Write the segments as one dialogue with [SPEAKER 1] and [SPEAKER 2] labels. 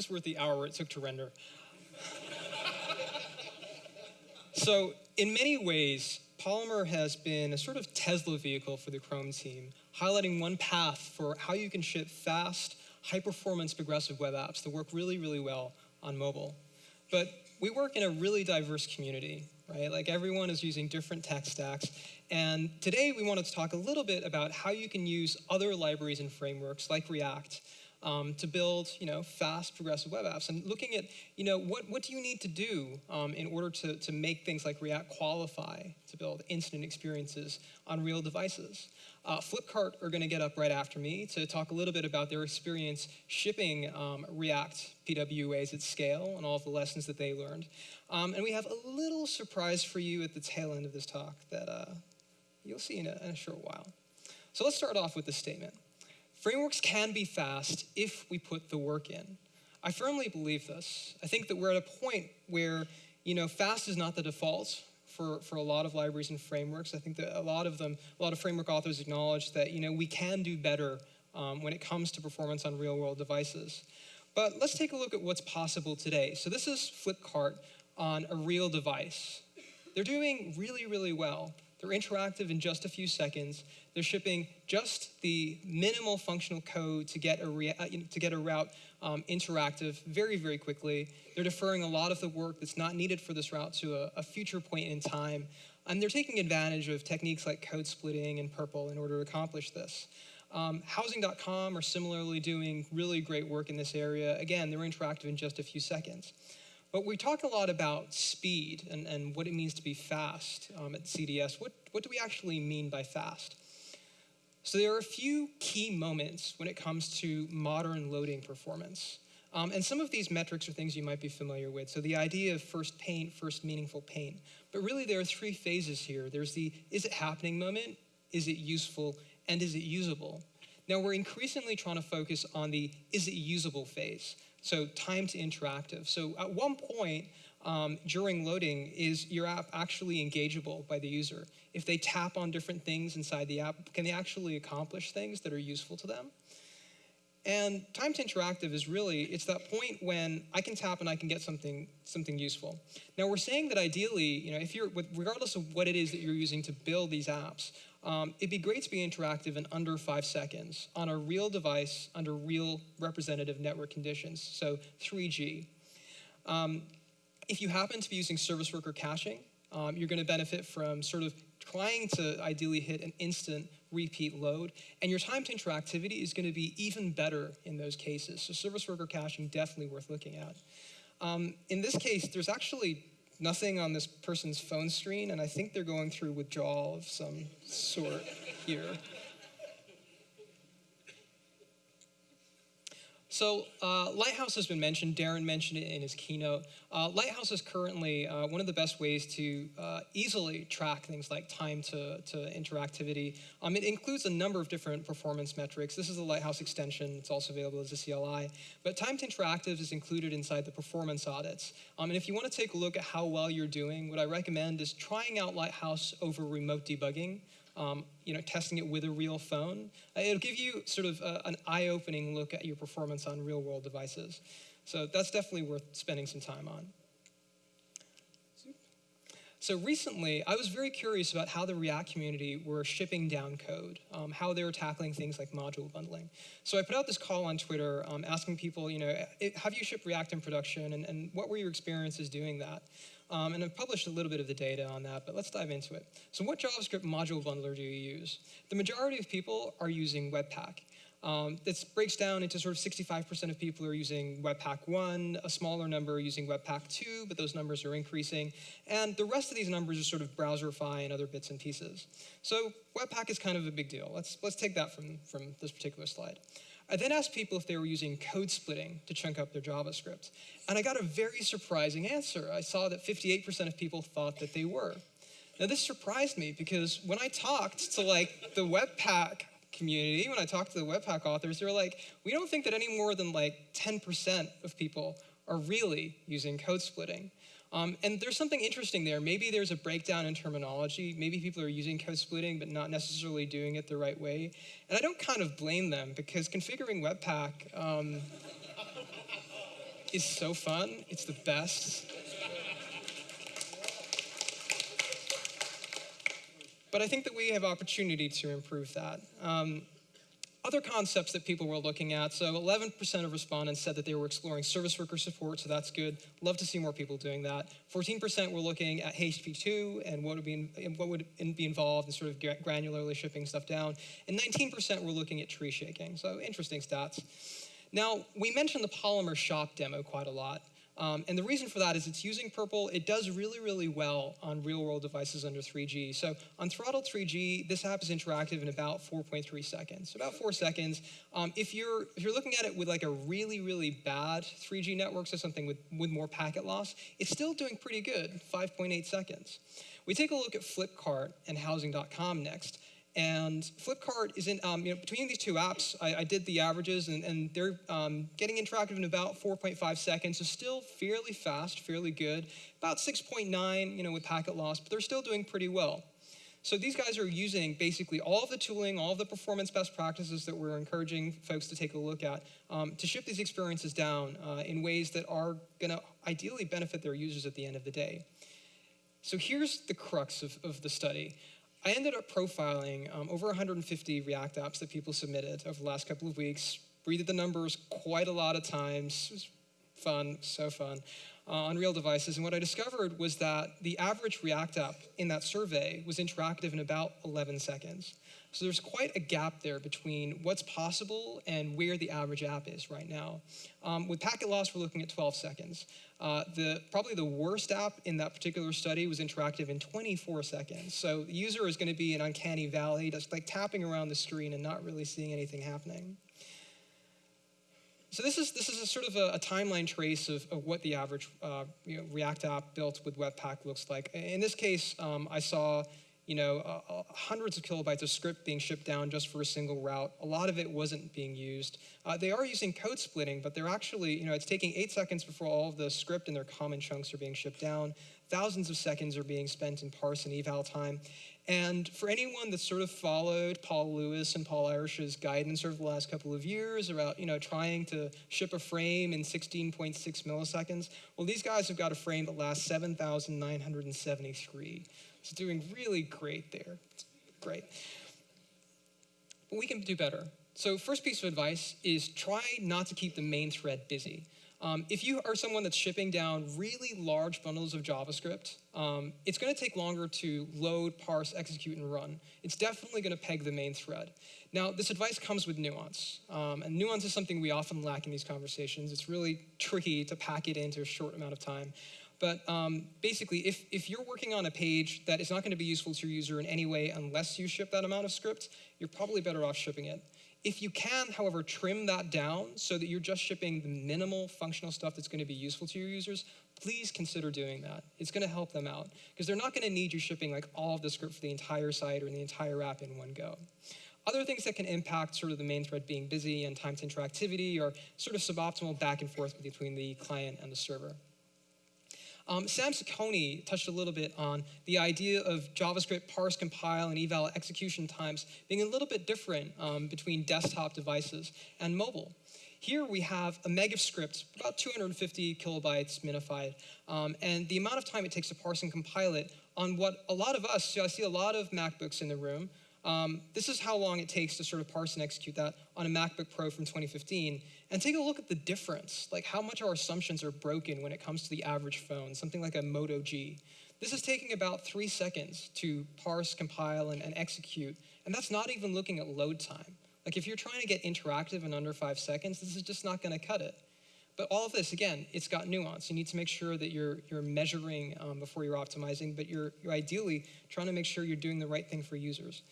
[SPEAKER 1] was worth the hour it took to render. so in many ways, Polymer has been a sort of Tesla vehicle for the Chrome team, highlighting one path for how you can ship fast, high-performance progressive web apps that work really, really well on mobile. But we work in a really diverse community, right? Like everyone is using different tech stacks. And today we wanted to talk a little bit about how you can use other libraries and frameworks like React um, to build, you know, fast progressive web apps and looking at, you know, what, what do you need to do um, in order to, to make things like React qualify to build instant experiences on real devices. Uh, Flipkart are going to get up right after me to talk a little bit about their experience shipping um, React PWAs at scale and all of the lessons that they learned. Um, and we have a little surprise for you at the tail end of this talk that uh, you'll see in a, in a short while. So let's start off with this statement. Frameworks can be fast if we put the work in. I firmly believe this. I think that we're at a point where, you know, fast is not the default for, for a lot of libraries and frameworks. I think that a lot of them, a lot of framework authors acknowledge that, you know, we can do better um, when it comes to performance on real world devices. But let's take a look at what's possible today. So this is Flipkart on a real device. They're doing really, really well. They're interactive in just a few seconds. They're shipping just the minimal functional code to get a, uh, to get a route um, interactive very, very quickly. They're deferring a lot of the work that's not needed for this route to a, a future point in time. And they're taking advantage of techniques like code splitting and PRPL in order to accomplish this. Um, housing.com are similarly doing really great work in this area. Again, they're interactive in just a few seconds. But we talk a lot about speed and, and what it means to be fast um, at CDS. What, what do we actually mean by fast? So there are a few key moments when it comes to modern loading performance. Um, and some of these metrics are things you might be familiar with. So the idea of first paint, first meaningful paint. But really there are three phases here. There's the is it happening moment, is it useful, and is it usable? Now we're increasingly trying to focus on the is it usable phase. So time to interactive. So at one point um, during loading, is your app actually engageable by the user? If they tap on different things inside the app, can they actually accomplish things that are useful to them? And time to interactive is really, it's that point when I can tap and I can get something, something useful. Now we're saying that ideally, you know, if you're, regardless of what it is that you're using to build these apps, um, it'd be great to be interactive in under five seconds on a real device under real representative network conditions, so 3G. Um, if you happen to be using service worker caching, um, you're going to benefit from sort of trying to ideally hit an instant repeat load, and your time to interactivity is going to be even better in those cases. So service worker caching definitely worth looking at. Um, in this case, there's actually nothing on this person's phone screen, and I think they're going through withdrawal of some sort here. So uh, Lighthouse has been mentioned. Darin mentioned it in his keynote. Uh, Lighthouse is currently uh, one of the best ways to uh, easily track things like time to, to interactivity. Um, it includes a number of different performance metrics. This is a Lighthouse extension. It's also available as a CLI. But time to interactive is included inside the performance audits. Um, and if you want to take a look at how well you're doing, what I recommend is trying out Lighthouse over remote debugging um, you know, testing it with a real phone. Uh, it'll give you sort of uh, an eye-opening look at your performance on real-world devices. So that's definitely worth spending some time on. So recently, I was very curious about how the React community were shipping down code, um, how they were tackling things like module bundling. So I put out this call on Twitter um, asking people, you know, have you shipped React in production and, and what were your experiences doing that? Um, and I've published a little bit of the data on that, but let's dive into it. So what JavaScript module bundler do you use? The majority of people are using Webpack. Um, this breaks down into sort of 65% of people are using Webpack 1, a smaller number are using Webpack 2, but those numbers are increasing. And the rest of these numbers are sort of Browserify and other bits and pieces. So Webpack is kind of a big deal. Let's, let's take that from, from this particular slide. I then asked people if they were using code splitting to chunk up their JavaScript. And I got a very surprising answer. I saw that 58% of people thought that they were. Now this surprised me because when I talked to like the Webpack community, when I talked to the Webpack authors, they were like, we don't think that any more than like 10% of people are really using code splitting. Um, and there's something interesting there. Maybe there's a breakdown in terminology. Maybe people are using code splitting, but not necessarily doing it the right way. And I don't kind of blame them because configuring Webpack, um, is so fun. It's the best. But I think that we have opportunity to improve that. Um, other concepts that people were looking at. So 11% of respondents said that they were exploring service worker support, so that's good. Love to see more people doing that. 14% were looking at HTTP2 and what would be what would be involved in sort of granularly shipping stuff down. And 19% were looking at tree shaking. So interesting stats. Now, we mentioned the Polymer Shop demo quite a lot. Um, and the reason for that is it's using PRPL. It does really, really well on real world devices under 3G. So on throttled 3G, this app is interactive in about 4.3 seconds, about four seconds. Um, if, you're, if you're looking at it with like a really, really bad 3G network, so something with, with more packet loss, it's still doing pretty good, 5.8 seconds. We take a look at Flipkart and Housing.com next. And Flipkart is in, um, you know, between these two apps, I, I did the averages and, and they're um, getting interactive in about 4.5 seconds, so still fairly fast, fairly good. About 6.9, you know, with packet loss, but they're still doing pretty well. So these guys are using basically all of the tooling, all of the performance best practices that we're encouraging folks to take a look at um, to ship these experiences down uh, in ways that are gonna ideally benefit their users at the end of the day. So here's the crux of, of the study. I ended up profiling um, over 150 React apps that people submitted over the last couple of weeks, breathed the numbers quite a lot of times. It was fun, so fun, uh, on real devices. And what I discovered was that the average React app in that survey was interactive in about 11 seconds. So there's quite a gap there between what's possible and where the average app is right now. Um, with packet loss, we're looking at 12 seconds. Uh, the, probably the worst app in that particular study was interactive in 24 seconds. So the user is going to be an uncanny valley, just like tapping around the screen and not really seeing anything happening. So this is, this is a sort of a, a timeline trace of, of, what the average uh, you know, React app built with Webpack looks like. In this case, um, I saw you know, uh, uh, hundreds of kilobytes of script being shipped down just for a single route. A lot of it wasn't being used. Uh, they are using code splitting, but they're actually, you know, it's taking eight seconds before all of the script and their common chunks are being shipped down. Thousands of seconds are being spent in parse and eval time. And for anyone that sort of followed Paul Lewis and Paul Irish's guidance over the last couple of years about, you know, trying to ship a frame in 16.6 milliseconds, well, these guys have got a frame that lasts 7,973. It's doing really great there. It's great. But we can do better. So first piece of advice is try not to keep the main thread busy. Um, if you are someone that's shipping down really large bundles of JavaScript, um, it's going to take longer to load, parse, execute, and run. It's definitely going to peg the main thread. Now, this advice comes with nuance, um, and nuance is something we often lack in these conversations. It's really tricky to pack it into a short amount of time. But um, basically, if, if you're working on a page that is not going to be useful to your user in any way unless you ship that amount of script, you're probably better off shipping it. If you can, however, trim that down so that you're just shipping the minimal functional stuff that's going to be useful to your users, please consider doing that. It's going to help them out because they're not going to need you shipping like all of the script for the entire site or the entire app in one go. Other things that can impact sort of the main thread being busy and time to interactivity are sort of suboptimal back and forth between the client and the server. Um, Sam Saccone touched a little bit on the idea of JavaScript parse, compile, and eval execution times being a little bit different um, between desktop devices and mobile. Here we have a meg of script, about 250 kilobytes minified, um, and the amount of time it takes to parse and compile it on what a lot of us, so I see a lot of MacBooks in the room, um, this is how long it takes to sort of parse and execute that on a MacBook Pro from 2015. And take a look at the difference, like how much our assumptions are broken when it comes to the average phone, something like a Moto G. This is taking about three seconds to parse, compile, and, and execute. And that's not even looking at load time. Like if you're trying to get interactive in under five seconds, this is just not gonna cut it. But all of this, again, it's got nuance. You need to make sure that you're, you're measuring um, before you're optimizing, but you're, you're ideally trying to make sure you're doing the right thing for users.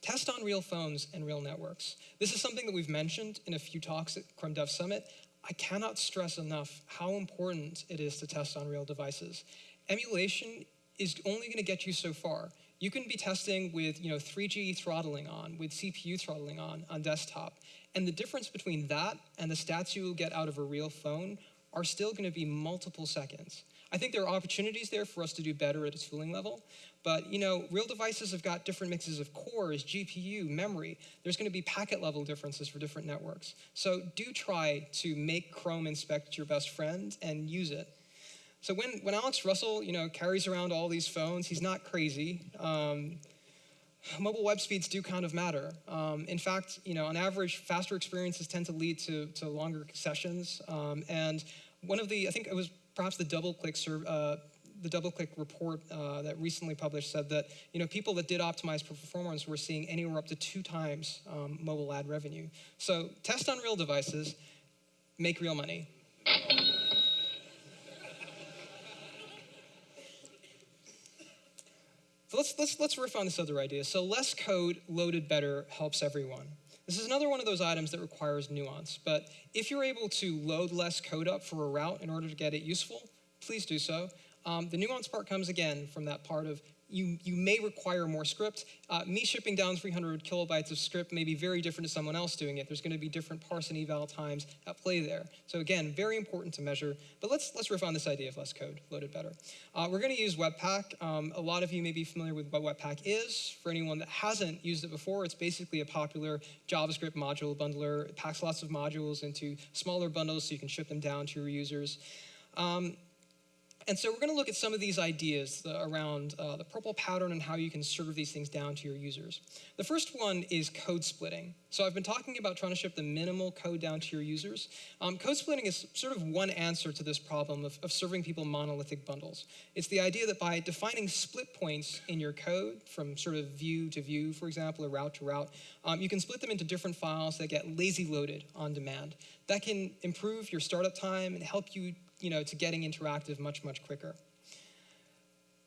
[SPEAKER 1] Test on real phones and real networks. This is something that we've mentioned in a few talks at Chrome Dev Summit. I cannot stress enough how important it is to test on real devices. Emulation is only going to get you so far. You can be testing with you know, 3G throttling on, with CPU throttling on on desktop. And the difference between that and the stats you will get out of a real phone are still going to be multiple seconds. I think there are opportunities there for us to do better at a tooling level, but you know, real devices have got different mixes of cores, GPU, memory. There's going to be packet level differences for different networks. So do try to make Chrome inspect your best friend and use it. So when, when Alex Russell, you know, carries around all these phones, he's not crazy. Um, mobile web speeds do kind of matter. Um, in fact, you know, on average, faster experiences tend to lead to, to longer sessions. Um, and one of the, I think it was perhaps the double DoubleClick uh, the DoubleClick report uh, that recently published said that you know people that did optimize for performance were seeing anywhere up to two times um, mobile ad revenue. So test on real devices, make real money. So let's, let's, let's riff on this other idea. So less code loaded better helps everyone. This is another one of those items that requires nuance, but if you're able to load less code up for a route in order to get it useful, please do so. Um, the nuance part comes again from that part of you, you may require more script. Uh, me shipping down 300 kilobytes of script may be very different to someone else doing it. There's going to be different parse and eval times at play there. So again, very important to measure. But let's, let's riff on this idea of less code, loaded better. Uh, we're going to use Webpack. Um, a lot of you may be familiar with what Webpack is. For anyone that hasn't used it before, it's basically a popular JavaScript module bundler. It packs lots of modules into smaller bundles so you can ship them down to your users. Um, and so we're going to look at some of these ideas around uh, the PRPL pattern and how you can serve these things down to your users. The first one is code splitting. So I've been talking about trying to ship the minimal code down to your users. Um, code splitting is sort of one answer to this problem of, of serving people monolithic bundles. It's the idea that by defining split points in your code from sort of view to view, for example, or route to route, um, you can split them into different files that get lazy loaded on demand. That can improve your startup time and help you you know, to getting interactive much, much quicker.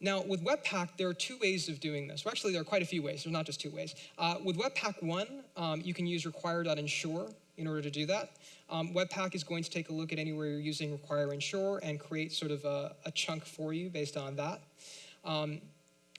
[SPEAKER 1] Now, with Webpack, there are two ways of doing this. Well, actually, there are quite a few ways. There's not just two ways. Uh, with Webpack 1, um, you can use require.ensure in order to do that. Um, Webpack is going to take a look at anywhere you're using require ensure and create sort of a, a chunk for you based on that. Um,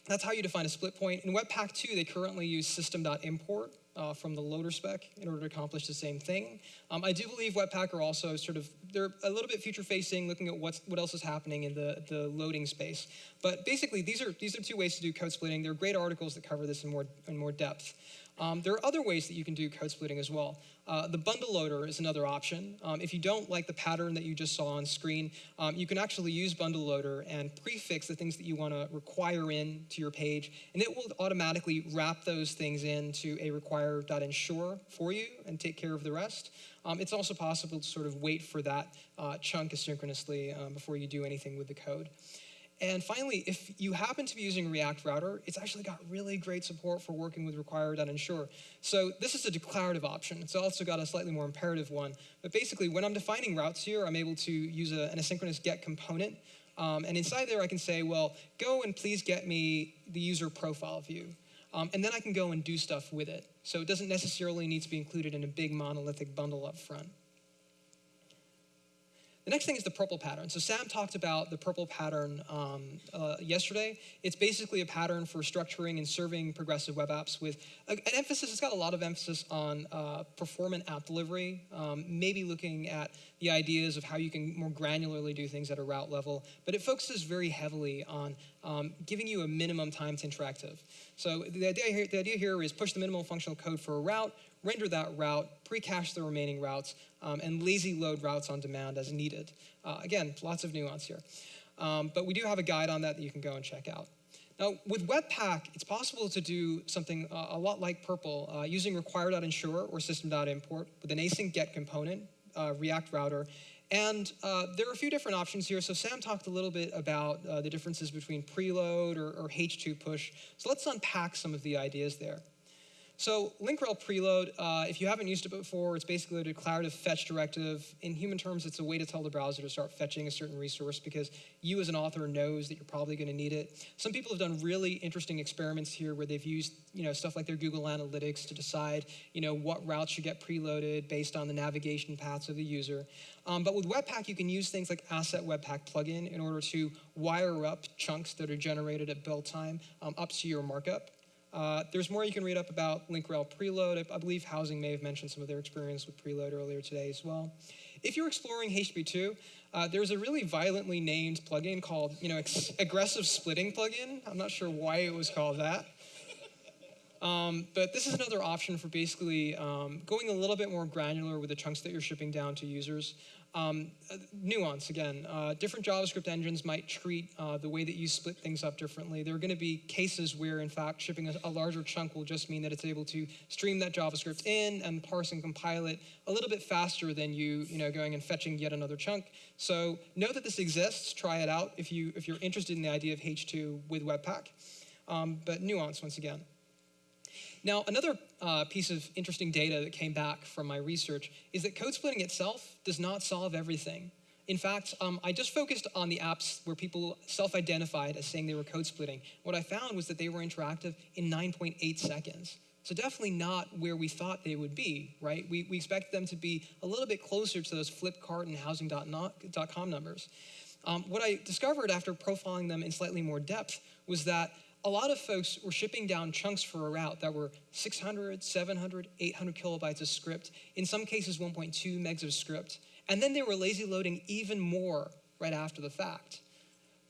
[SPEAKER 1] that's how you define a split point. In Webpack 2, they currently use system.import, uh, from the loader spec in order to accomplish the same thing. Um, I do believe Webpack are also sort of, they're a little bit future facing, looking at what's, what else is happening in the, the loading space. But basically, these are, these are two ways to do code splitting. There are great articles that cover this in more, in more depth. Um, there are other ways that you can do code splitting as well. Uh, the bundle loader is another option. Um, if you don't like the pattern that you just saw on screen, um, you can actually use bundle loader and prefix the things that you want to require in to your page, and it will automatically wrap those things into a require.ensure for you and take care of the rest. Um, it's also possible to sort of wait for that uh, chunk asynchronously um, before you do anything with the code. And finally, if you happen to be using React Router, it's actually got really great support for working with require.ensure. So this is a declarative option. It's also got a slightly more imperative one. But basically, when I'm defining routes here, I'm able to use a, an asynchronous get component. Um, and inside there, I can say, well, go and please get me the user profile view. Um, and then I can go and do stuff with it. So it doesn't necessarily need to be included in a big monolithic bundle up front. The next thing is the PRPL pattern. So Sam talked about the PRPL pattern um, uh, yesterday. It's basically a pattern for structuring and serving progressive web apps with an emphasis, it's got a lot of emphasis on uh, performant app delivery, um, maybe looking at the ideas of how you can more granularly do things at a route level, but it focuses very heavily on um, giving you a minimum time to interactive. So the idea, here, the idea here is push the minimal functional code for a route, render that route, pre-cache the remaining routes, um, and lazy load routes on demand as needed. Uh, again, lots of nuance here. Um, but we do have a guide on that that you can go and check out. Now, with Webpack, it's possible to do something uh, a lot like PRPL uh, using require.ensure or system.import with an async get component, uh, React router, and uh, there are a few different options here. So Sam talked a little bit about uh, the differences between preload or, or H2 push. So let's unpack some of the ideas there. So link-rel preload, uh, if you haven't used it before, it's basically a declarative fetch directive. In human terms, it's a way to tell the browser to start fetching a certain resource because you as an author knows that you're probably going to need it. Some people have done really interesting experiments here where they've used you know, stuff like their Google Analytics to decide you know, what routes should get preloaded based on the navigation paths of the user. Um, but with Webpack, you can use things like Asset Webpack plugin in order to wire up chunks that are generated at build time um, up to your markup. Uh, there's more you can read up about link rel preload. I, I, believe Housing may have mentioned some of their experience with preload earlier today as well. if you're exploring HTTP2, uh, there's a really violently named plugin called, you know, aggressive splitting plugin. I'm not sure why it was called that. Um, but this is another option for basically um, going a little bit more granular with the chunks that you're shipping down to users. Um, nuance, again, uh, different JavaScript engines might treat uh, the way that you split things up differently. There are going to be cases where, in fact, shipping a, a, larger chunk will just mean that it's able to stream that JavaScript in and parse and compile it a little bit faster than you, you know, going and fetching yet another chunk. So know that this exists. Try it out if, you, if you're interested in the idea of H2 with Webpack. Um, but nuance, once again. Now, another uh, piece of interesting data that came back from my research is that code splitting itself does not solve everything. In fact, um, I just focused on the apps where people self-identified as saying they were code splitting. What I found was that they were interactive in 9.8 seconds. So definitely not where we thought they would be, right? We, we expect them to be a little bit closer to those Flipkart and Housing.com numbers. Um, what I discovered after profiling them in slightly more depth was that a lot of folks were shipping down chunks for a route that were 600, 700, 800 kilobytes of script, in some cases 1.2 megs of script, and then they were lazy loading even more right after the fact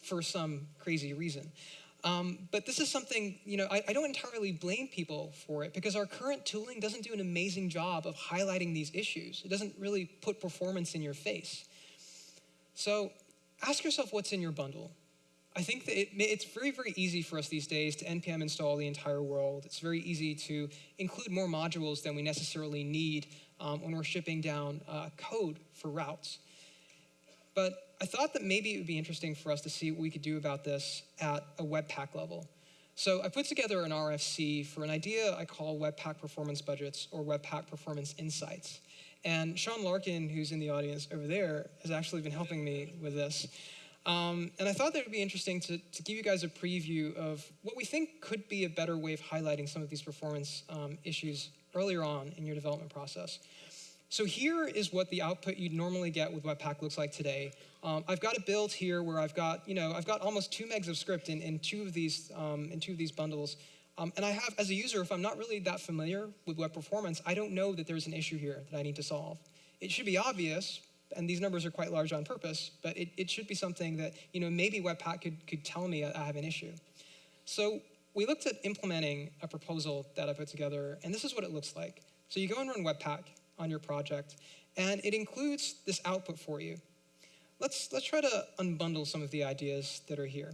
[SPEAKER 1] for some crazy reason. Um, but this is something, you know, I, I, don't entirely blame people for it because our current tooling doesn't do an amazing job of highlighting these issues. It doesn't really put performance in your face. So ask yourself what's in your bundle. I think that it, it's very, very easy for us these days to npm install the entire world. It's very easy to include more modules than we necessarily need um, when we're shipping down uh, code for routes. But I thought that maybe it would be interesting for us to see what we could do about this at a Webpack level. So I put together an RFC for an idea I call Webpack Performance Budgets or Webpack Performance Insights. And Sean Larkin, who's in the audience over there, has actually been helping me with this. Um, and I thought that it would be interesting to, to, give you guys a preview of what we think could be a better way of highlighting some of these performance um, issues earlier on in your development process. So here is what the output you'd normally get with Webpack looks like today. Um, I've got a build here where I've got, you know, I've got almost two megs of script in, in two of these um, in two of these bundles. Um, and I have, as a user, if I'm not really that familiar with web performance, I don't know that there's an issue here that I need to solve. It should be obvious, and these numbers are quite large on purpose, but it, it should be something that, you know, maybe Webpack could, could tell me I have an issue. So we looked at implementing a proposal that I put together, and this is what it looks like. So you go and run Webpack on your project, and it includes this output for you. Let's, let's try to unbundle some of the ideas that are here.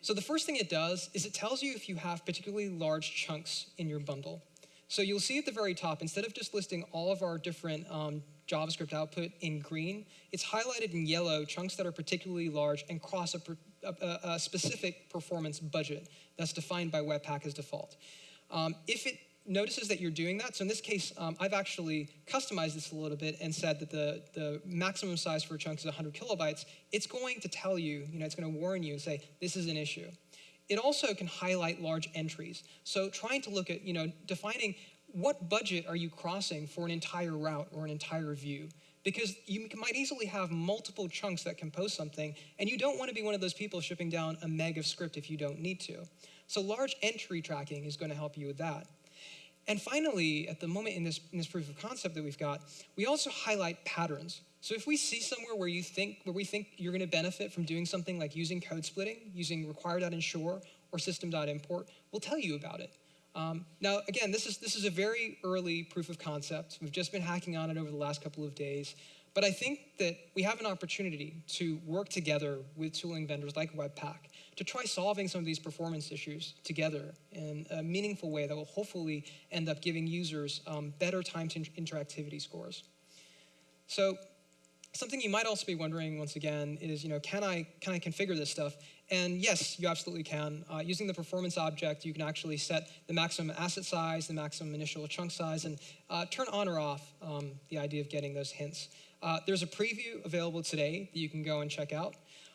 [SPEAKER 1] So the first thing it does is it tells you if you have particularly large chunks in your bundle. So you'll see at the very top, instead of just listing all of our different um, JavaScript output in green, it's highlighted in yellow chunks that are particularly large and cross a, a, a specific performance budget that's defined by Webpack as default. Um, if it notices that you're doing that, so in this case, um, I've actually customized this a little bit and said that the, the maximum size for a chunk is 100 kilobytes, it's going to tell you, you know, it's going to warn you and say, this is an issue. It also can highlight large entries. So trying to look at, you know, defining what budget are you crossing for an entire route or an entire view? Because you might easily have multiple chunks that compose something, and you don't want to be one of those people shipping down a meg of script if you don't need to. So large entry tracking is going to help you with that. And finally, at the moment in this, in this proof of concept that we've got, we also highlight patterns. So if we see somewhere where you think where we think you're going to benefit from doing something like using code splitting, using require.ensure or system.import, we'll tell you about it. Um, now, again, this is, this is a very early proof of concept. We've just been hacking on it over the last couple of days. But I think that we have an opportunity to work together with tooling vendors like Webpack to try solving some of these performance issues together in a meaningful way that will hopefully end up giving users um, better time to interactivity scores. So something you might also be wondering once again is, you know, can I, can I configure this stuff? And yes, you absolutely can. Uh, using the performance object, you can actually set the maximum asset size, the maximum initial chunk size, and uh, turn on or off um, the idea of getting those hints. Uh, there's a preview available today that you can go and check out.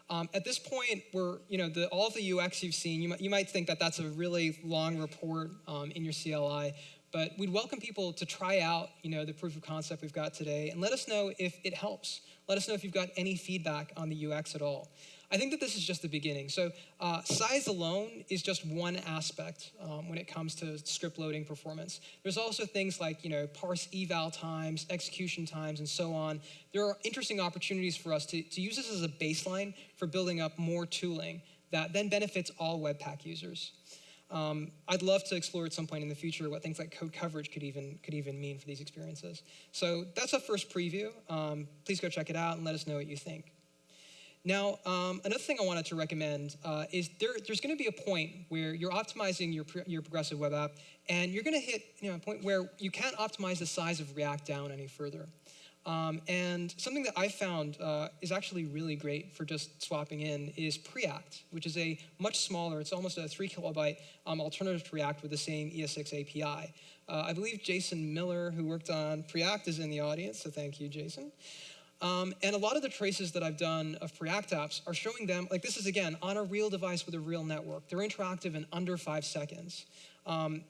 [SPEAKER 1] Um, at this point, we're, you know, the, all of the UX you've seen, you might, you might think that that's a really long report um, in your CLI, but we'd welcome people to try out, you know, the proof of concept we've got today and let us know if it helps. Let us know if you've got any feedback on the UX at all. I think that this is just the beginning. So uh, size alone is just one aspect um, when it comes to script loading performance. There's also things like, you know, parse eval times, execution times, and so on. There are interesting opportunities for us to, to use this as a baseline for building up more tooling that then benefits all Webpack users. Um, I'd love to explore at some point in the future what things like code coverage could even could even mean for these experiences. So that's a first preview. Um, please go check it out and let us know what you think. Now, um, another thing I wanted to recommend uh, is there, there's going to be a point where you're optimizing your, your progressive web app, and you're going to hit you know, a point where you can't optimize the size of React down any further. Um, and something that I found uh, is actually really great for just swapping in is Preact, which is a much smaller, it's almost a three kilobyte um, alternative to React with the same ES6 API. Uh, I believe Jason Miller, who worked on Preact, is in the audience, so thank you, Jason. Um, and a lot of the traces that I've done of Preact apps are showing them, like this is again, on a real device with a real network. They're interactive in under five seconds. Um,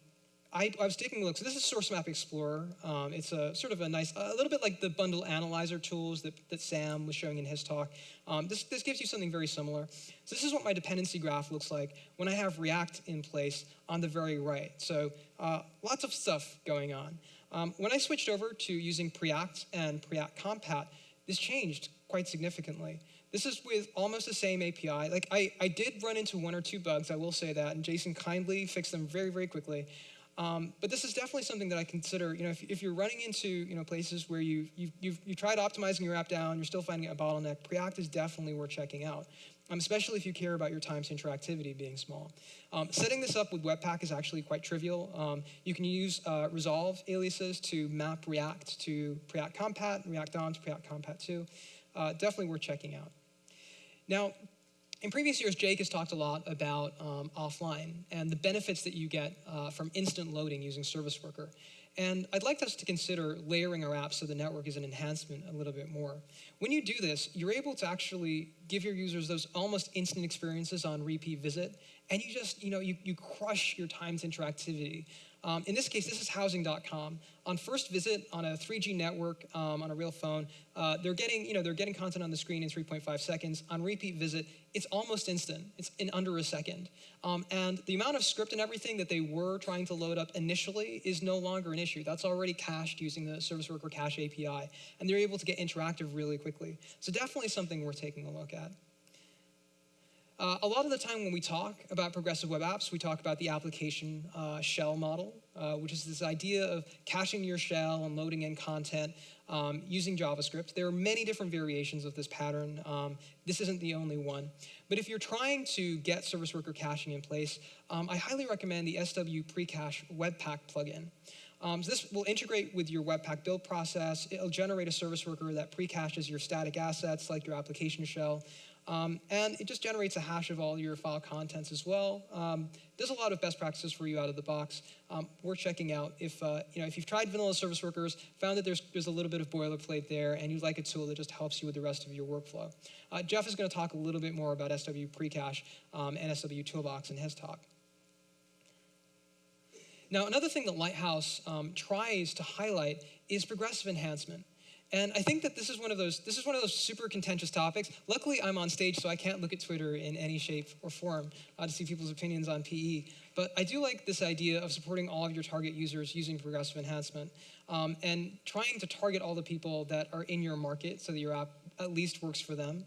[SPEAKER 1] I, I, was taking a look. So this is Source Map Explorer. Um, it's a sort of a nice, a little bit like the bundle analyzer tools that, that Sam was showing in his talk. Um, this, this gives you something very similar. So this is what my dependency graph looks like when I have React in place on the very right. So uh, lots of stuff going on. Um, when I switched over to using Preact and Preact Compat, this changed quite significantly. This is with almost the same API. Like I, I did run into one or two bugs, I will say that, and Jason kindly fixed them very, very quickly. Um, but this is definitely something that I consider, you know, if, if you're running into, you know, places where you, you've, you've, you tried optimizing your app down, you're still finding a bottleneck, Preact is definitely worth checking out, um, especially if you care about your time to interactivity being small. Um, setting this up with Webpack is actually quite trivial. Um, you can use uh, resolve aliases to map React to Preact Compat, React DOM to Preact Compat 2. Uh, definitely worth checking out. Now, in previous years, Jake has talked a lot about um, offline and the benefits that you get uh, from instant loading using Service Worker. And I'd like us to consider layering our apps so the network is an enhancement a little bit more. When you do this, you're able to actually give your users those almost instant experiences on repeat visit, and you just, you know, you, you crush your times interactivity. Um, in this case, this is housing.com. On first visit on a 3G network um, on a real phone, uh, they're getting, you know, they're getting content on the screen in 3.5 seconds. On repeat visit, it's almost instant. It's in under a second. Um, and the amount of script and everything that they were trying to load up initially is no longer an issue. That's already cached using the Service Worker Cache API, and they're able to get interactive really quickly. So definitely something worth taking a look at. Uh, a lot of the time when we talk about progressive web apps, we talk about the application uh, shell model, uh, which is this idea of caching your shell and loading in content um, using JavaScript. There are many different variations of this pattern. Um, this isn't the only one. But if you're trying to get service worker caching in place, um, I highly recommend the SW Precache Webpack plugin. Um, so this will integrate with your Webpack build process. It'll generate a service worker that pre-caches your static assets like your application shell. Um, and it just generates a hash of all your file contents as well. Um, there's a lot of best practices for you out of the box. Um, worth checking out. If, uh, you know, if you've tried vanilla service workers, found that there's, there's a little bit of boilerplate there, and you'd like a tool that just helps you with the rest of your workflow. Uh, Jeff is going to talk a little bit more about SW Precache um, and SW Toolbox in his talk. Now, another thing that Lighthouse um, tries to highlight is progressive enhancement. And I think that this is one of those this is one of those super contentious topics. Luckily, I'm on stage, so I can't look at Twitter in any shape or form uh, to see people's opinions on PE. But I do like this idea of supporting all of your target users using progressive enhancement um, and trying to target all the people that are in your market so that your app at least works for them.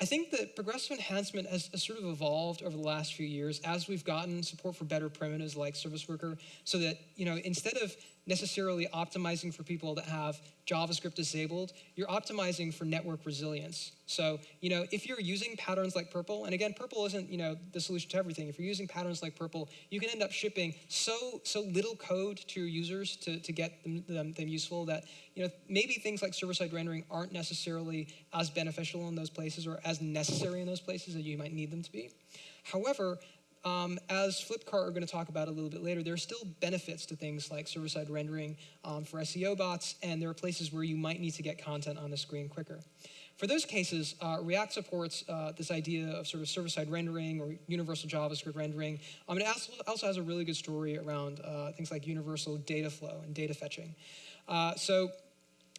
[SPEAKER 1] I think that progressive enhancement has, has, sort of evolved over the last few years as we've gotten support for better primitives like Service Worker, so that you know instead of necessarily optimizing for people that have JavaScript disabled, you're optimizing for network resilience. So, you know, if you're using patterns like PRPL, and again, PRPL isn't, you know, the solution to everything. If you're using patterns like PRPL, you can end up shipping so so little code to your users to, to get them, them, them useful that, you know, maybe things like server-side rendering aren't necessarily as beneficial in those places or as necessary in those places that you might need them to be. However, um, as Flipkart are going to talk about a little bit later, there are still benefits to things like server-side rendering um, for SEO bots, and there are places where you might need to get content on the screen quicker. For those cases, uh, React supports uh, this idea of sort of server-side rendering or universal JavaScript rendering. Um, it also, has a really good story around uh, things like universal data flow and data fetching. Uh, so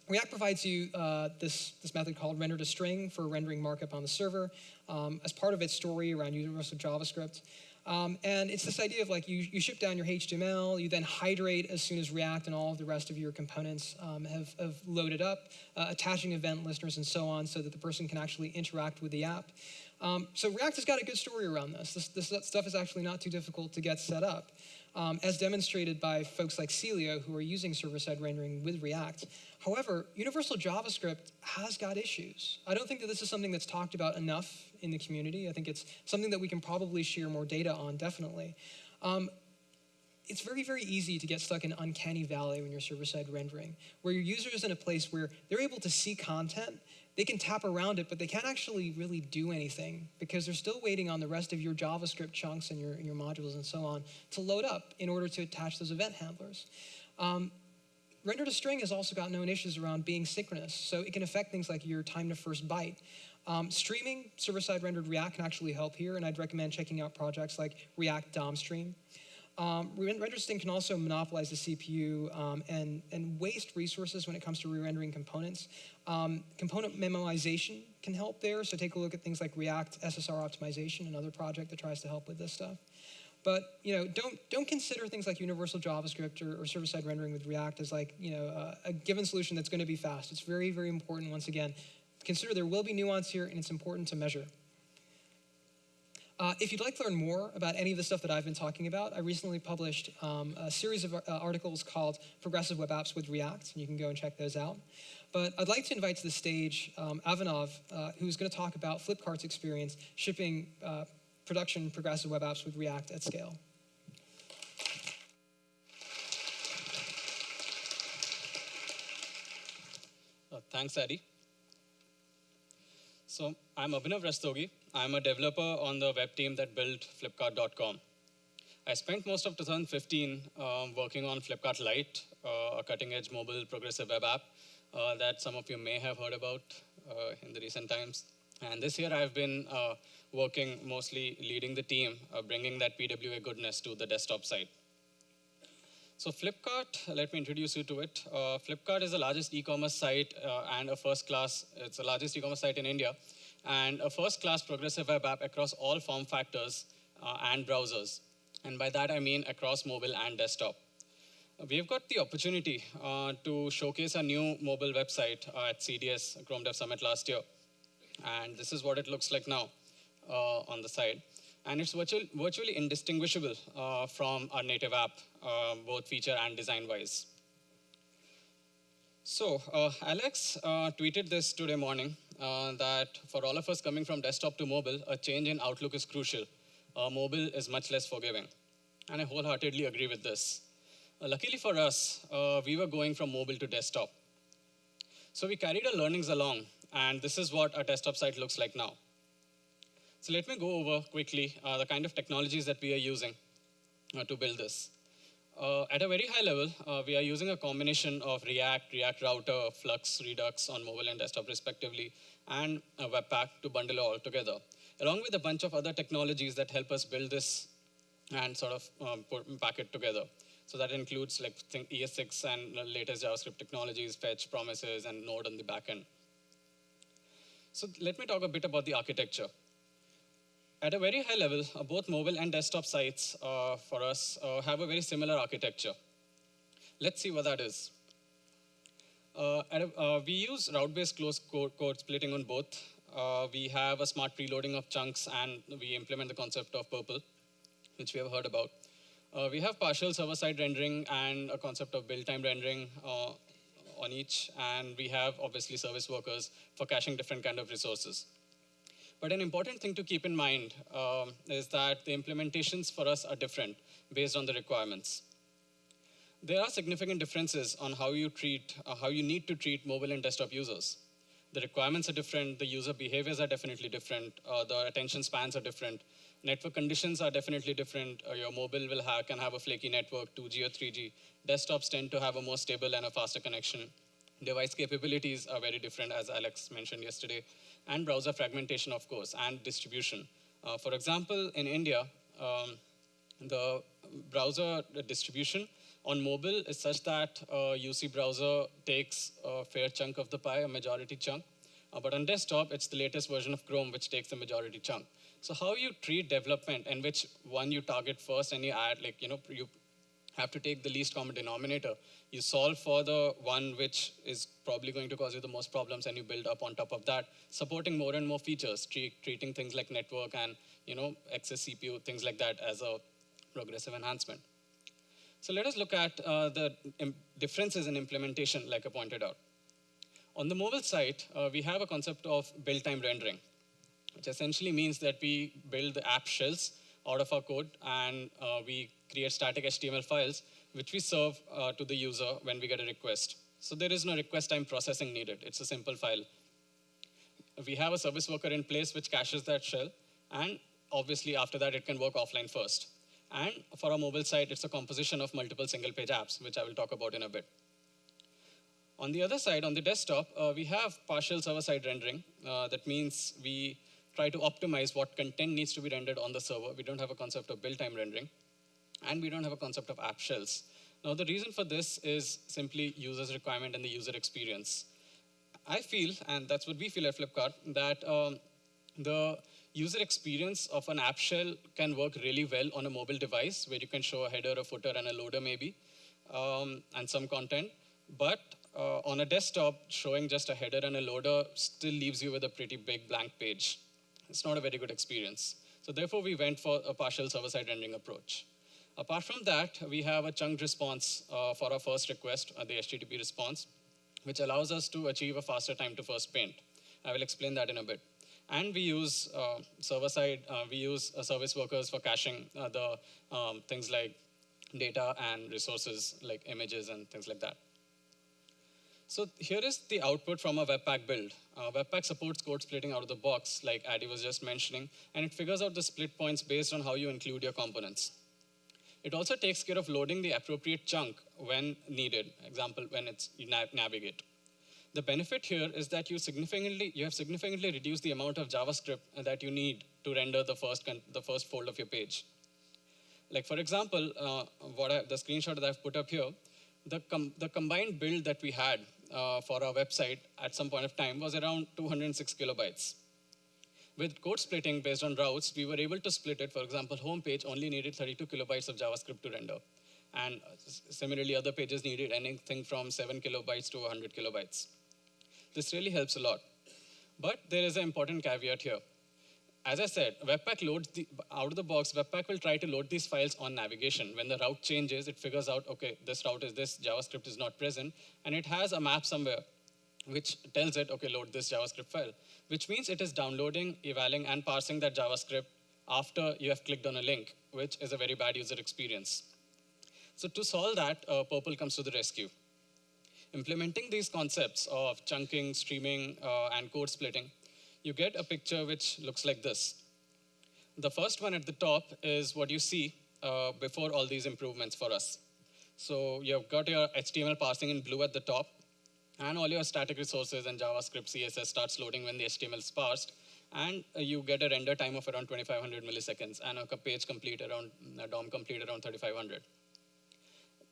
[SPEAKER 1] React provides you uh, this, this method called render to string for rendering markup on the server um, as part of its story around universal JavaScript. Um, and it's this idea of like you, you ship down your HTML, you then hydrate as soon as React and all of the rest of your components um, have, have, loaded up, uh, attaching event listeners and so on so that the person can actually interact with the app. Um, so React has got a good story around this. this. This stuff is actually not too difficult to get set up um, as demonstrated by folks like Celio who are using server-side rendering with React. However, universal JavaScript has got issues. I don't think that this is something that's talked about enough in the community. I think it's something that we can probably share more data on, definitely. Um, it's very, very easy to get stuck in uncanny valley when you're server-side rendering, where your user is in a place where they're able to see content they can tap around it, but they can't actually really do anything because they're still waiting on the rest of your JavaScript chunks and your, your modules and so on to load up in order to attach those event handlers. Um, render to string has also got known issues around being synchronous, so it can affect things like your time to first byte. Um, streaming server-side rendered React can actually help here, and I'd recommend checking out projects like React DOM Stream. Um, RenderString can also monopolize the CPU um, and, and waste resources when it comes to re-rendering components. Um, component memoization can help there, so take a look at things like React SSR optimization, another project that tries to help with this stuff. But you know, don't don't consider things like universal JavaScript or, or server-side rendering with React as like you know uh, a given solution that's going to be fast. It's very very important. Once again, consider there will be nuance here, and it's important to measure. Uh, if you'd like to learn more about any of the stuff that I've been talking about, I recently published um, a series of uh, articles called Progressive Web Apps with React, and you can go and check those out. But I'd like to invite to the stage um, uh, who's going to talk about Flipkart's experience shipping uh, production progressive web apps with React at scale.
[SPEAKER 2] Uh, thanks, Addy. So I'm Abhinav Rastogi. I'm a developer on the web team that built Flipkart.com. I spent most of 2015 um, working on Flipkart Lite, uh, a cutting-edge mobile progressive web app uh, that some of you may have heard about uh, in the recent times. And this year I've been uh, working mostly leading the team, uh, bringing that PWA goodness to the desktop side. So Flipkart, let me introduce you to it. Uh, Flipkart is the largest e-commerce site and a first class, it's the largest e-commerce site in India and a first-class progressive web app across all form factors uh, and browsers. And by that, I mean across mobile and desktop. We've got the opportunity uh, to showcase a new mobile website uh, at CDS, Chrome Dev Summit last year. And this is what it looks like now uh, on the side. And it's virtual, virtually indistinguishable uh, from our native app, uh, both feature and design-wise. So Alex tweeted this today morning, uh, that for all of us coming from desktop to mobile, a change in outlook is crucial. Uh, mobile is much less forgiving. And I wholeheartedly agree with this. Uh, luckily for us, uh, we were going from mobile to desktop. So we carried our learnings along, and this is what our desktop site looks like now. So let me go over quickly uh, the kind of technologies that we are using uh, to build this. Uh, at a very high level, uh, we are using a combination of React, React Router, Flux, Redux on mobile and desktop respectively, and Webpack to bundle it all together, along with a bunch of other technologies that help us build this and sort of um, pack it together. So that includes like ES6 and latest JavaScript technologies, fetch, promises, and Node on the backend. So let me talk a bit about the architecture. At a very high level, uh, both mobile and desktop sites uh, for us uh, have a very similar architecture. Let's see what that is. Uh, a, uh, we use route-based close code, code, splitting on both. Uh, we have a smart preloading of chunks, and we implement the concept of PRPL, which we have heard about. we have partial server-side rendering and a concept of build time rendering on each, and we have obviously service workers for caching different kind of resources. But an important thing to keep in mind um, is that the implementations for us are different based on the requirements. There are significant differences on how you treat, uh, how you need to treat mobile and desktop users. The requirements are different, the user behaviors are definitely different, uh, the attention spans are different, network conditions are definitely different. Uh, your mobile will have, can have a flaky network, 2G or 3G. Desktops tend to have a more stable and a faster connection. Device capabilities are very different, as Alex mentioned yesterday and browser fragmentation, of course, and distribution. Uh, for example, in India, um, the browser distribution on mobile is such that uh, UC browser takes a fair chunk of the pie, a majority chunk. Uh, but on desktop, it's the latest version of Chrome which takes the majority chunk. So how you treat development and which one you target first and you add, like, you know, you have to take the least common denominator. You solve for the one which is probably going to cause you the most problems and you build up on top of that, supporting more and more features, treat, treating things like network and, you know, excess CPU, things like that as a progressive enhancement. So let us look at uh, the differences in implementation, like I pointed out. On the mobile side, uh, we have a concept of build time rendering, which essentially means that we build the app shells out of our code and uh, we create static HTML files, which we serve uh, to the user when we get a request. So there is no request time processing needed. It's a simple file. We have a service worker in place which caches that shell, and obviously after that it can work offline first. And for our mobile site, it's a composition of multiple single page apps, which I will talk about in a bit. On the other side, on the desktop, uh, we have partial server-side rendering. Uh, that means we try to optimize what content needs to be rendered on the server. We don't have a concept of build time rendering. And we don't have a concept of app shells. Now, the reason for this is simply user's requirement and the user experience. I feel, and that's what we feel at Flipkart, that um, the user experience of an app shell can work really well on a mobile device where you can show a header, a footer, and a loader maybe, um, and some content. But uh, on a desktop, showing just a header and a loader still leaves you with a pretty big blank page. It's not a very good experience. So therefore, we went for a partial server-side rendering approach. Apart from that, we have a chunked response uh, for our first request, uh, the HTTP response, which allows us to achieve a faster time to first paint. I will explain that in a bit. And we use uh, server-side, uh, we use uh, service workers for caching the um, things like data and resources like images and things like that. So here is the output from a Webpack build. Uh, Webpack supports code splitting out of the box, like Addy was just mentioning, and it figures out the split points based on how you include your components. It also takes care of loading the appropriate chunk when needed, example, when it's you nav navigate. The benefit here is that you significantly you have significantly reduced the amount of JavaScript that you need to render the first the first fold of your page. Like for example, uh, what I, the screenshot that I've put up here, the com the combined build that we had uh, for our website at some point of time was around 206 kilobytes. With code splitting based on routes, we were able to split it. For example, homepage only needed 32 kilobytes of JavaScript to render. And similarly, other pages needed anything from 7 kilobytes to 100 kilobytes. This really helps a lot. But there is an important caveat here. As I said, Webpack loads the, out of the box, Webpack will try to load these files on navigation. When the route changes, it figures out, okay, this route is this, JavaScript is not present, and it has a map somewhere which tells it, okay, load this JavaScript file, which means it is downloading, evaluating, and parsing that JavaScript after you have clicked on a link, which is a very bad user experience. So to solve that, uh, PRPL comes to the rescue. Implementing these concepts of chunking, streaming, uh, and code splitting, you get a picture which looks like this. The first one at the top is what you see uh, before all these improvements for us. So you've got your HTML parsing in blue at the top, and all your static resources and JavaScript, CSS starts loading when the HTML is parsed, and uh, you get a render time of around 2500 milliseconds, and a page complete around, a DOM complete around 3500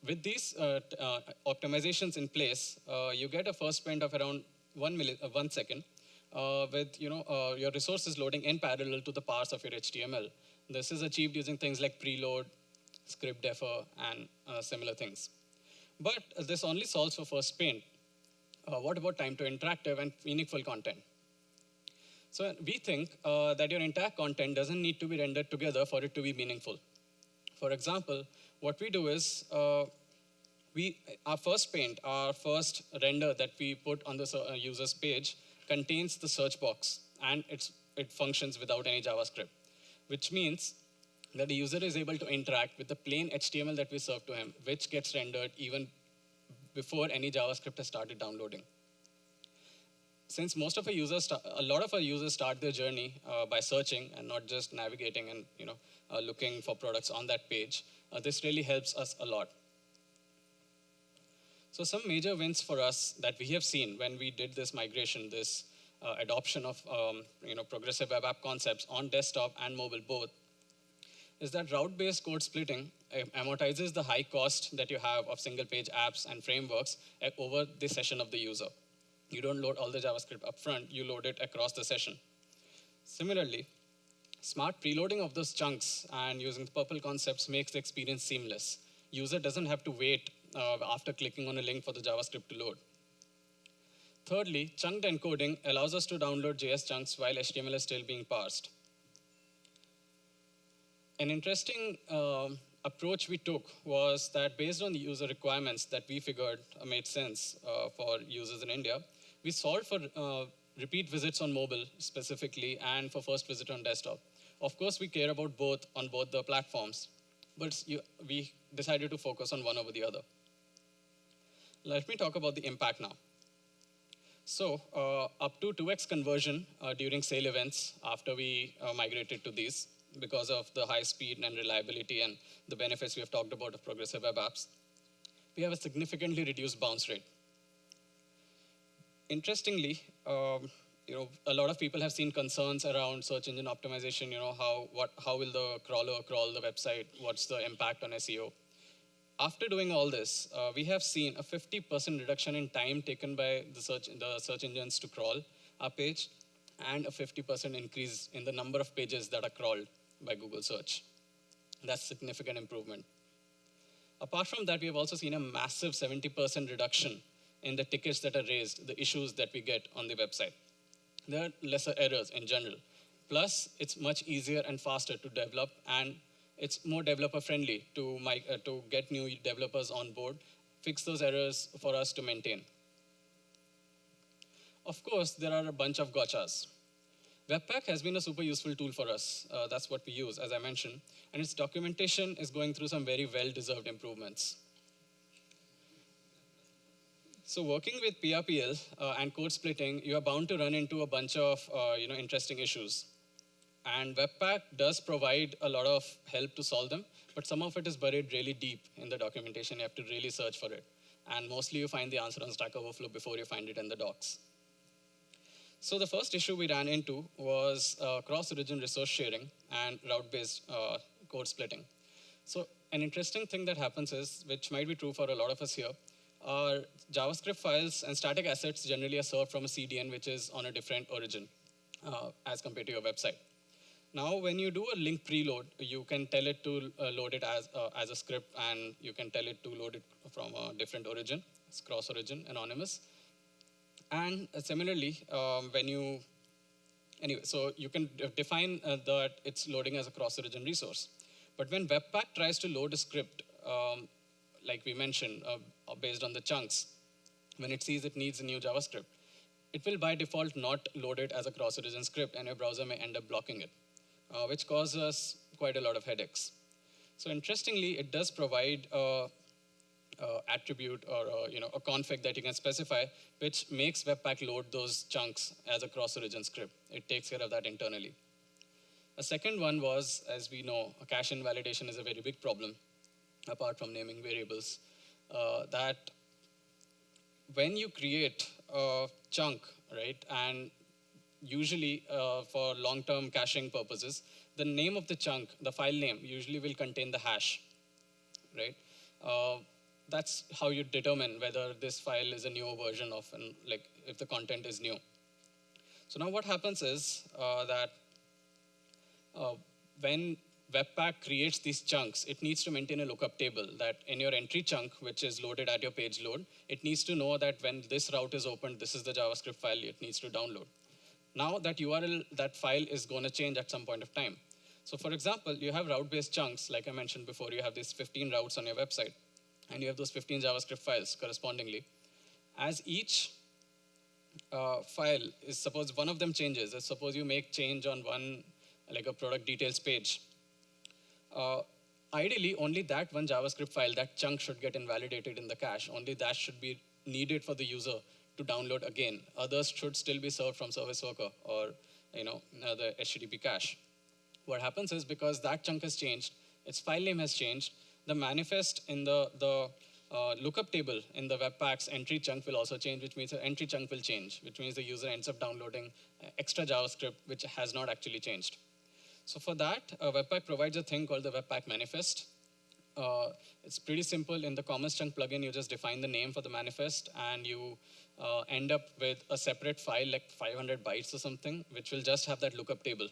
[SPEAKER 2] with these uh, uh, optimizations in place, uh, you get a first print of around one, milli one second with you know, your resources loading in parallel to the parts of your HTML. This is achieved using things like preload, script defer, and similar things. But this only solves for first paint. Uh, what about time to interactive and meaningful content? So we think uh, that your entire content doesn't need to be rendered together for it to be meaningful. For example, what we do is uh, we, our first paint, our first render that we put on the uh, user's page contains the search box and it's, it functions without any JavaScript, which means that the user is able to interact with the plain HTML that we serve to him, which gets rendered even before any JavaScript has started downloading. Since most of our users, a lot of our users start their journey uh, by searching and not just navigating and you know, uh, looking for products on that page, uh, this really helps us a lot. So some major wins for us that we have seen when we did this migration, this uh, adoption of um, you know, progressive web app concepts on desktop and mobile both, is that route-based code splitting uh, amortizes the high cost that you have of single-page apps and frameworks uh, over the session of the user. You don't load all the JavaScript upfront, you load it across the session. Similarly, smart preloading of those chunks and using the PRPL concepts makes the experience seamless. User doesn't have to wait uh, after clicking on a link for the JavaScript to load. Thirdly, chunked encoding allows us to download JS chunks while HTML is still being parsed. An interesting um, approach we took was that based on the user requirements that we figured uh, made sense uh, for users in India, we solved for uh, repeat visits on mobile specifically and for first visit on desktop. Of course, we care about both on both the platforms, but you, we decided to focus on one over the other. Let me talk about the impact now. So uh, up to 2x conversion uh, during sale events after we uh, migrated to these because of the high speed and reliability and the benefits we have talked about of progressive web apps. We have a significantly reduced bounce rate. Interestingly, um, you know, a lot of people have seen concerns around search engine optimization. You know, how what how will the crawler crawl the website? What's the impact on SEO? After doing all this, uh, we have seen a 50% reduction in time taken by the search the search engines to crawl our page, and a 50% increase in the number of pages that are crawled by Google search. That's significant improvement. Apart from that, we have also seen a massive 70% reduction in the tickets that are raised, the issues that we get on the website. There are lesser errors in general. Plus, it's much easier and faster to develop, and it's more developer friendly to, uh, to get new developers on board, fix those errors for us to maintain. Of course, there are a bunch of gotchas. Webpack has been a super useful tool for us. Uh, that's what we use, as I mentioned. And its documentation is going through some very well-deserved improvements. So working with PRPL uh, and code splitting, you are bound to run into a bunch of uh, you know, interesting issues. And Webpack does provide a lot of help to solve them, but some of it is buried really deep in the documentation. You have to really search for it. And mostly you find the answer on Stack Overflow before you find it in the docs. So the first issue we ran into was uh, cross-origin resource sharing and route-based uh, code splitting. So an interesting thing that happens is, which might be true for a lot of us here, our JavaScript files and static assets generally are served from a CDN, which is on a different origin uh, as compared to your website. Now, when you do a link preload, you can tell it to uh, load it as, uh, as a script, and you can tell it to load it from a different origin. It's cross-origin, anonymous. And uh, similarly, um, when you, anyway, so you can define uh, that it's loading as a cross-origin resource. But when Webpack tries to load a script, um, like we mentioned, uh, based on the chunks, when it sees it needs a new JavaScript, it will by default not load it as a cross-origin script, and your browser may end up blocking it, uh, which causes quite a lot of headaches. So interestingly, it does provide a uh, attribute or uh, you know, a config that you can specify, which makes Webpack load those chunks as a cross-origin script. It takes care of that internally. A second one was, as we know, a cache invalidation is a very big problem, apart from naming variables, uh, that when you create a chunk, right, and usually uh, for long-term caching purposes, the name of the chunk, the file name, usually will contain the hash, right? Uh, that's how you determine whether this file is a newer version of, an, like, if the content is new. So now what happens is uh, that uh, when Webpack creates these chunks, it needs to maintain a lookup table that in your entry chunk, which is loaded at your page load, it needs to know that when this route is opened, this is the JavaScript file it needs to download. Now that URL, that file is going to change at some point of time. So for example, you have route-based chunks, like I mentioned before, you have these 15 routes on your website and you have those 15 JavaScript files correspondingly. As each uh, file is suppose one of them changes, suppose you make change on one, like a product details page, uh, ideally only that one JavaScript file, that chunk should get invalidated in the cache. Only that should be needed for the user to download again. Others should still be served from Service Worker or you know, the HTTP cache. What happens is because that chunk has changed, its file name has changed, the manifest in the, the uh, lookup table in the Webpack's entry chunk will also change, which means the entry chunk will change, which means the user ends up downloading extra JavaScript, which has not actually changed. So for that, uh, Webpack provides a thing called the Webpack manifest. Uh, it's pretty simple. In the Commons Chunk plugin, you just define the name for the manifest, and you uh, end up with a separate file, like 500 bytes or something, which will just have that lookup table.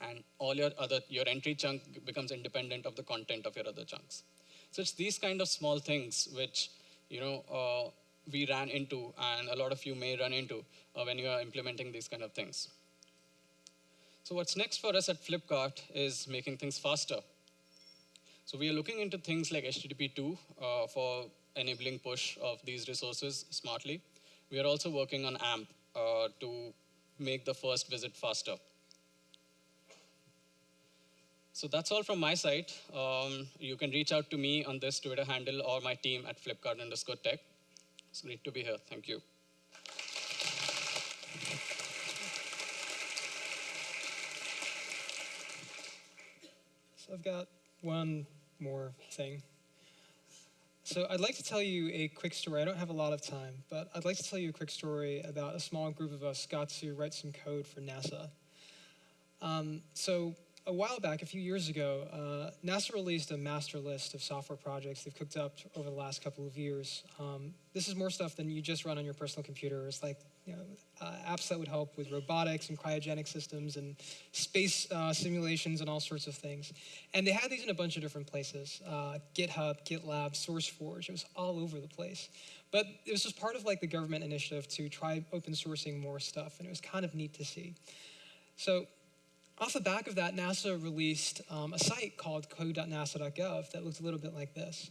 [SPEAKER 2] And all your other your entry chunk becomes independent of the content of your other chunks. So it's these kind of small things which you know uh, we ran into, and a lot of you may run into uh, when you are implementing these kind of things. So what's next for us at Flipkart is making things faster. So we are looking into things like HTTP2 uh, for enabling push of these resources smartly. We are also working on AMP uh, to make the first visit faster. So that's all from my side. Um, you can reach out to me on this Twitter handle or my team at Flipkart underscore tech. It's great to be here. Thank you.
[SPEAKER 1] So I've got one more thing. So I'd like to tell you a quick story. I don't have a lot of time, but I'd like to tell you a quick story about a small group of us got to write some code for NASA. Um, so a while back, a few years ago, uh, NASA released a master list of software projects they've cooked up over the last couple of years. Um, this is more stuff than you just run on your personal computer. It's like you know, uh, apps that would help with robotics and cryogenic systems and space uh, simulations and all sorts of things. And they had these in a bunch of different places: uh, GitHub, GitLab, SourceForge. It was all over the place. But it was just part of like the government initiative to try open sourcing more stuff, and it was kind of neat to see. So off the back of that, NASA released um, a site called code.nasa.gov that looked a little bit like this.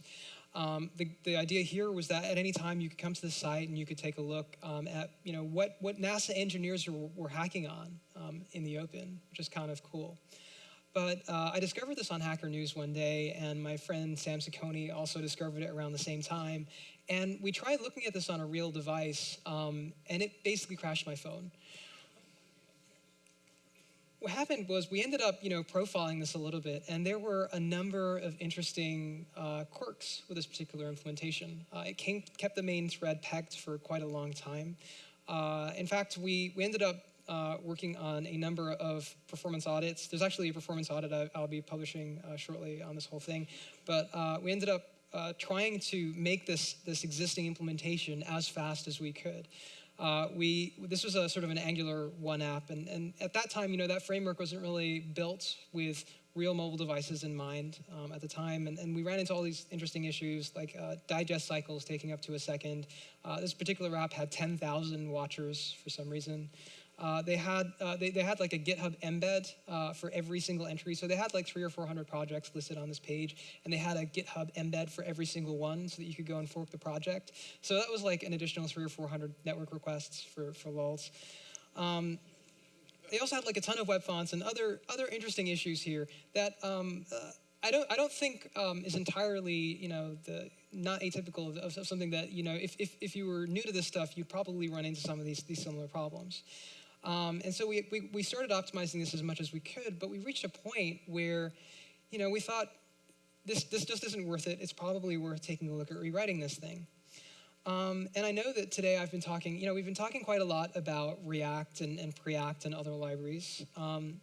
[SPEAKER 1] Um, the, the idea here was that at any time you could come to the site and you could take a look um, at you know what, what NASA engineers were, were hacking on um, in the open, which is kind of cool. But uh, I discovered this on Hacker News one day, and my friend Sam Saccone also discovered it around the same time. And we tried looking at this on a real device, um, and it basically crashed my phone happened was we ended up, you know, profiling this a little bit, and there were a number of interesting uh, quirks with this particular implementation. Uh, it came, kept the main thread pegged for quite a long time. Uh, in fact, we, we ended up uh, working on a number of performance audits. There's actually a performance audit I, will be publishing uh, shortly on this whole thing, but uh, we ended up trying to make this, this existing implementation as fast as we could uh, we this was a sort of an Angular one app, and, and at that time, you know, that framework wasn't really built with real mobile devices in mind um, at the time, and, and, we ran into all these interesting issues like uh, digest cycles taking up to a second. Uh, this particular app had 10,000 watchers for some reason. Uh, they had uh, they, they had like a GitHub embed uh, for every single entry. So they had like three or four hundred projects listed on this page, and they had a GitHub embed for every single one, so that you could go and fork the project. So that was like an additional three or four hundred network requests for for lulz. Um, they also had like a ton of web fonts and other other interesting issues here that um, uh, I don't I don't think um, is entirely you know the not atypical of, of, something that you know if, if if you were new to this stuff you'd probably run into some of these these similar problems. Um, and so we, we, we started optimizing this as much as we could, but we reached a point where, you know, we thought this, this just isn't worth it. It's probably worth taking a look at rewriting this thing. Um, and I know that today I've been talking, you know, we've been talking quite a lot about React and, and Preact and other libraries. Um,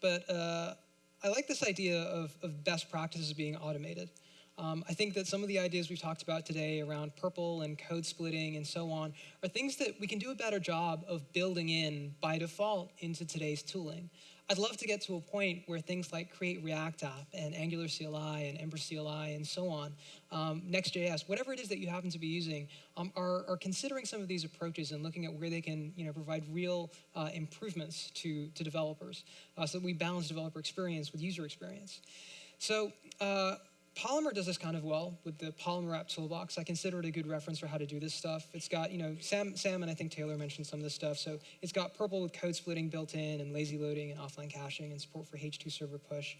[SPEAKER 1] but uh, I like this idea of, of best practices being automated. Um, I think that some of the ideas we've talked about today around PRPL and code splitting and so on are things that we can do a better job of building in by default into today's tooling. I'd love to get to a point where things like Create React App and Angular CLI and Ember CLI and so on, um, Next.js, whatever it is that you happen to be using, um, are, are, considering some of these approaches and looking at where they can you know, provide real uh, improvements to, to developers uh, so that we balance developer experience with user experience. So uh, Polymer does this kind of well with the Polymer app toolbox. I consider it a good reference for how to do this stuff. It's got, you know, Sam, Sam and I think Taylor mentioned some of this stuff. So it's got PRPL with code splitting built in and lazy loading and offline caching and support for H2 server push.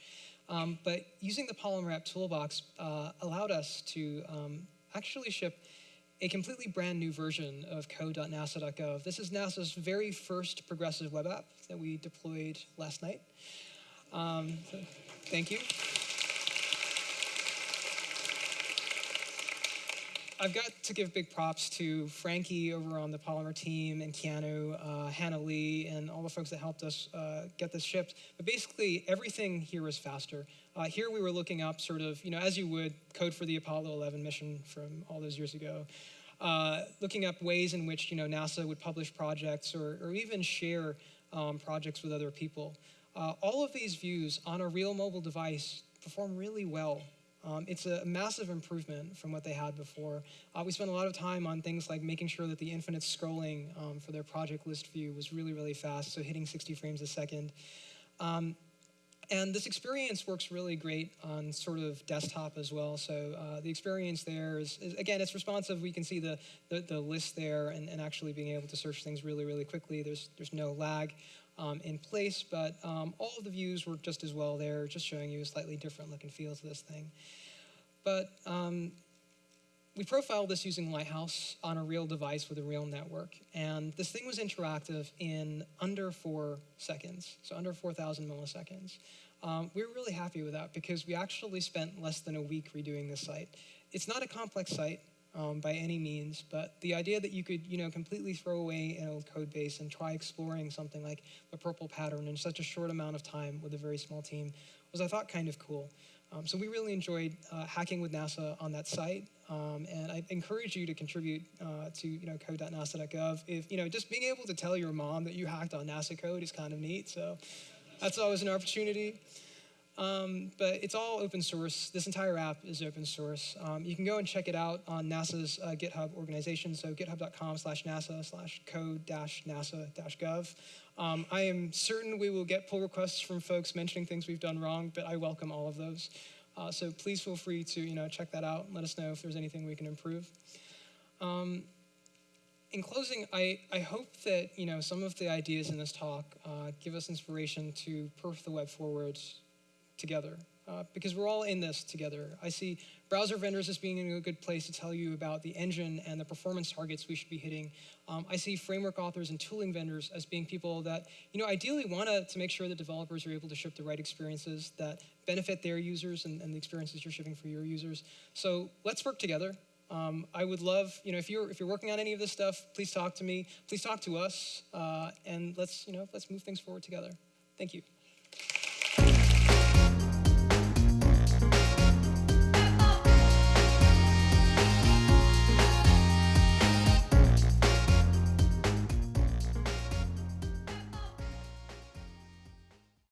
[SPEAKER 1] Um, but using the Polymer app toolbox uh, allowed us to um, actually ship a completely brand new version of code.nasa.gov. This is NASA's very first progressive web app that we deployed last night. Um, so thank you. I've got to give big props to Frankie over on the Polymer team and Keanu, uh, Hannah Lee, and all the folks that helped us uh, get this shipped. But basically, everything here is faster. Uh, here we were looking up sort of, you know, as you would, code for the Apollo 11 mission from all those years ago. Uh, looking up ways in which, you know, NASA would publish projects or, or even share um, projects with other people. Uh, all of these views on a real mobile device perform really well um, it's a massive improvement from what they had before. Uh, we spent a lot of time on things like making sure that the infinite scrolling um, for their project list view was really, really fast, so hitting 60 frames a second. Um, and this experience works really great on sort of desktop as well. So uh, the experience there is, is, again, it's responsive. We can see the, the, the list there and, and, actually being able to search things really, really quickly. There's, there's no lag um, in place, but um, all of the views work just as well there, just showing you a slightly different look and feel to this thing. But um, we profiled this using Lighthouse on a real device with a real network, and this thing was interactive in under four seconds, so under 4,000 milliseconds. Um, we were really happy with that because we actually spent less than a week redoing this site. It's not a complex site um, by any means, but the idea that you could, you know, completely throw away an old code base and try exploring something like the PRPL pattern in such a short amount of time with a very small team was, I thought, kind of cool. Um, so we really enjoyed uh, hacking with NASA on that site, um, and I encourage you to contribute uh, to you know code.nasa.gov. If you know, just being able to tell your mom that you hacked on NASA code is kind of neat. So that's always an opportunity. Um, but it's all open source. This entire app is open source. Um, you can go and check it out on NASA's uh, GitHub organization, so github.com slash NASA slash code dash NASA dash gov. Um, I am certain we will get pull requests from folks mentioning things we've done wrong, but I welcome all of those. Uh, so please feel free to you know check that out and let us know if there's anything we can improve. Um, in closing, I, I hope that you know some of the ideas in this talk uh, give us inspiration to perf the web forward together uh, because we're all in this together. I see browser vendors as being a good place to tell you about the engine and the performance targets we should be hitting. Um, I see framework authors and tooling vendors as being people that, you know, ideally want to make sure that developers are able to ship the right experiences that benefit their users and, and the experiences you're shipping for your users. So let's work together. Um, I would love, you know, if you're if you're working on any of this stuff, please talk to me. Please talk to us, uh, and let's, you know, let's move things forward together. Thank you.